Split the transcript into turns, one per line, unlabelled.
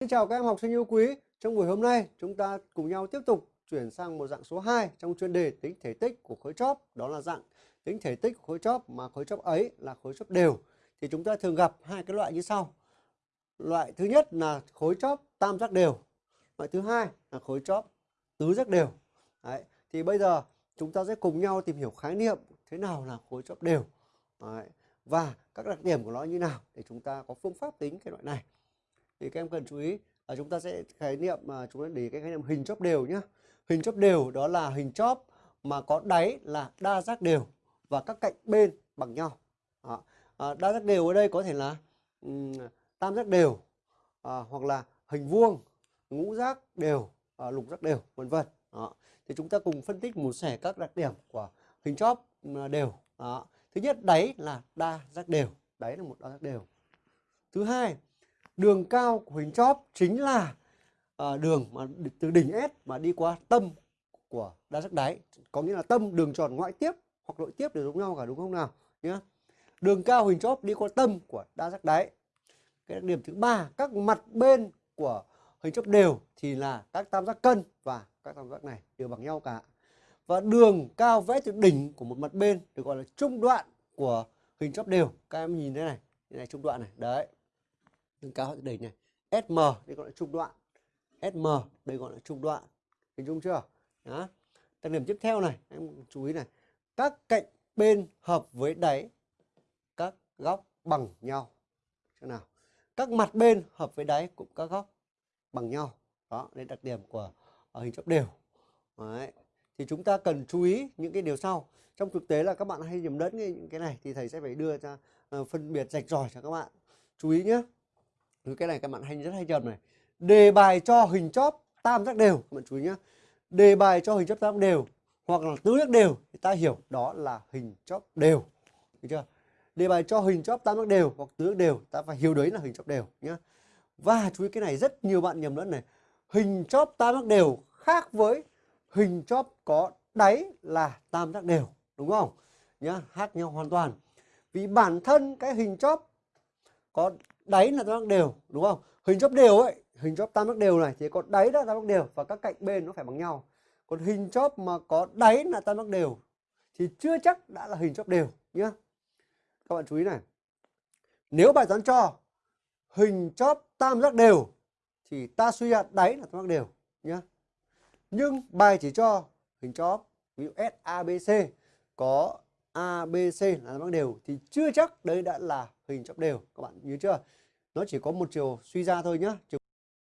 Xin chào các em học sinh yêu quý. Trong buổi hôm nay, chúng ta cùng nhau tiếp tục chuyển sang một dạng số 2 trong chuyên đề tính thể tích của khối chóp. Đó là dạng tính thể tích của khối chóp mà khối chóp ấy là khối chóp đều. Thì chúng ta thường gặp hai cái loại như sau. Loại thứ nhất là khối chóp tam giác đều. Loại thứ hai là khối chóp tứ giác đều. Đấy. Thì bây giờ chúng ta sẽ cùng nhau tìm hiểu khái niệm thế nào là khối chóp đều. Đấy. Và các đặc điểm của nó như nào để chúng ta có phương pháp tính cái loại này thì các em cần chú ý là chúng ta sẽ khái niệm mà chúng ta để cái khái niệm hình chóp đều nhé hình chóp đều đó là hình chóp mà có đáy là đa giác đều và các cạnh bên bằng nhau. Đó. À, đa giác đều ở đây có thể là um, tam giác đều à, hoặc là hình vuông ngũ giác đều à, lục giác đều vân vân. Thì chúng ta cùng phân tích một sẻ các đặc điểm của hình chóp đều. Đó. thứ nhất đáy là đa giác đều. Đáy là một đa giác đều. Thứ hai đường cao của hình chóp chính là à, đường mà từ đỉnh S mà đi qua tâm của đa giác đáy. Có nghĩa là tâm đường tròn ngoại tiếp hoặc nội tiếp đều giống nhau cả đúng không nào? Nhé đường cao hình chóp đi qua tâm của đa giác đáy. Cái đặc điểm thứ ba các mặt bên của hình chóp đều thì là các tam giác cân và các tam giác này đều bằng nhau cả. Và đường cao vẽ từ đỉnh của một mặt bên được gọi là trung đoạn của hình chóp đều. Các em nhìn thế này thế này trung đoạn này đấy nâng cao đỉnh này SM đây gọi là trung đoạn. SM đây gọi là trung đoạn. Hình dung chưa? Đó. Đặc điểm tiếp theo này em chú ý này. Các cạnh bên hợp với đáy, các góc bằng nhau. Chỗ nào. Các mặt bên hợp với đáy cũng các góc bằng nhau. Đó, đây đặc điểm của ờ, hình chóp đều. Đấy. thì chúng ta cần chú ý những cái điều sau. Trong thực tế là các bạn hay nhầm lẫn những cái này thì thầy sẽ phải đưa ra ờ, phân biệt rạch ròi cho các bạn. Chú ý nhé Ừ, cái này các bạn hay, rất hay nhầm này. Đề bài cho hình chóp tam giác đều. Các bạn chú ý nhé đề bài cho hình chóp tam giác đều hoặc là tứ giác đều thì ta hiểu đó là hình chóp đều. Được chưa? Đề bài cho hình chóp tam giác đều hoặc tứ giác đều, ta phải hiểu đấy là hình chóp đều nhé và chú ý cái này, rất nhiều bạn nhầm lẫn này. Hình chóp tam giác đều khác với hình chóp có đáy là tam giác đều, đúng không? Nhá, khác nhau hoàn toàn. Vì bản thân cái hình chóp có đáy là tam giác đều, đúng không? Hình chóp đều ấy, hình chóp tam giác đều này, thì có đáy là tam giác đều và các cạnh bên nó phải bằng nhau. Còn hình chóp mà có đáy là tam giác đều, thì chưa chắc đã là hình chóp đều, nhá. Các bạn chú ý này. Nếu bài toán cho, hình chóp tam giác đều, thì ta suy ra đáy là tam giác đều, nhá. Nhưng bài chỉ cho hình chóp, ví dụ SABC có ABC là tam giác đều. Thì chưa chắc đấy đã là hình chóp đều. Các bạn nhớ chưa? Nó chỉ có một chiều suy ra thôi nhé